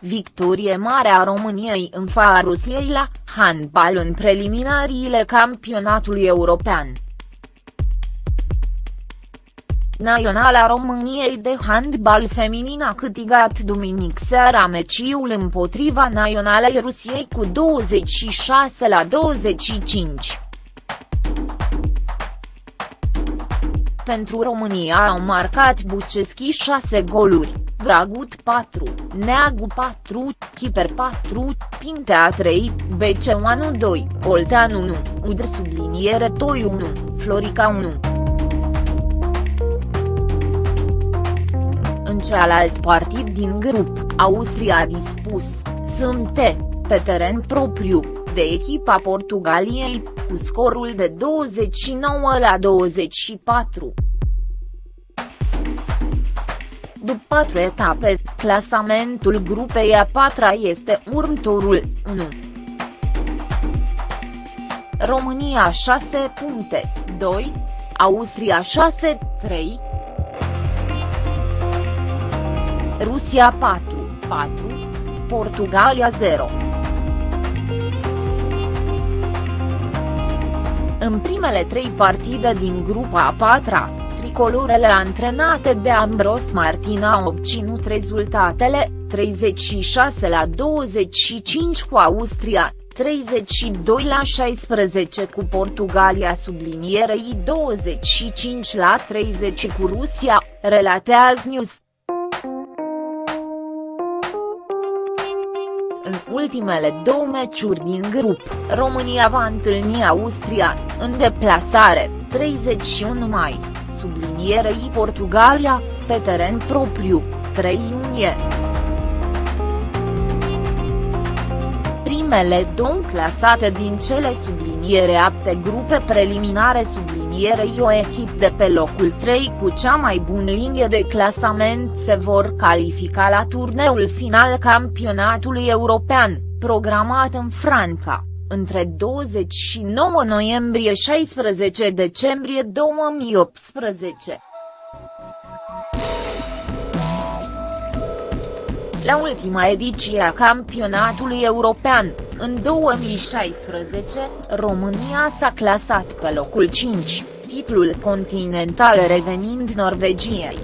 victorie mare a României în fața Rusiei la handbal în preliminariile campionatului european. Naționala României de handbal feminin a câtigat duminic seara meciul împotriva Naționalei Rusiei cu 26 la 25. Pentru România au marcat Buceschi 6 goluri, Dragut 4, Neagu 4, Chiper 4, Pintea 3, Beceoanu 2, Olteanu 1, Udr subliniere Toi 1, Florica 1. În cealalt partid din grup, Austria a dispus, Sâmte, pe teren propriu, de echipa Portugaliei, cu scorul de 29 la 24. După patru etape, clasamentul grupei a patra este următorul, 1. România 6 puncte, 2. Austria 6, 3. Rusia 4, 4. Portugalia 0. În primele trei partide din grupa a patra, tricolorele antrenate de Ambros Martina au obținut rezultatele, 36 la 25 cu Austria, 32 la 16 cu Portugalia sublinierei 25 la 30 cu Rusia, relatează News. În ultimele două meciuri din grup, România va întâlni Austria, în deplasare, 31 mai, sublinierei Portugalia, pe teren propriu, 3 iunie. Primele două clasate din cele subliniere apte grupe preliminare sublinierei o echipă de pe locul 3 cu cea mai bună linie de clasament se vor califica la turneul final campionatului european, programat în Franța între 29 noiembrie 16 decembrie 2018. La ultima ediție a campionatului european, în 2016, România s-a clasat pe locul 5, titlul continental revenind Norvegiei.